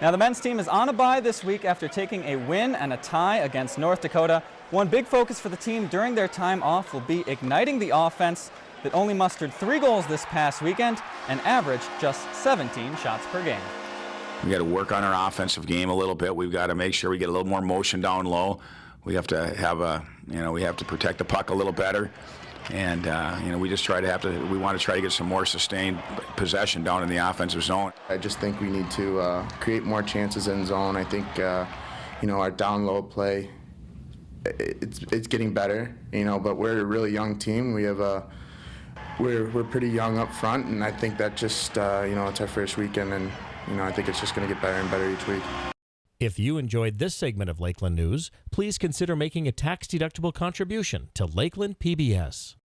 Now, the men's team is on a bye this week after taking a win and a tie against North Dakota. One big focus for the team during their time off will be igniting the offense that only mustered three goals this past weekend and averaged just 17 shots per game. We got to work on our offensive game a little bit. We've got to make sure we get a little more motion down low. We have to have a, you know, we have to protect the puck a little better. And, uh, you know, we just try to have to, we want to try to get some more sustained possession down in the offensive zone. I just think we need to uh, create more chances in zone. I think, uh, you know, our down low play, it's, it's getting better, you know, but we're a really young team. We have a, we're, we're pretty young up front, and I think that just, uh, you know, it's our first weekend, and, you know, I think it's just going to get better and better each week. If you enjoyed this segment of Lakeland News, please consider making a tax-deductible contribution to Lakeland PBS.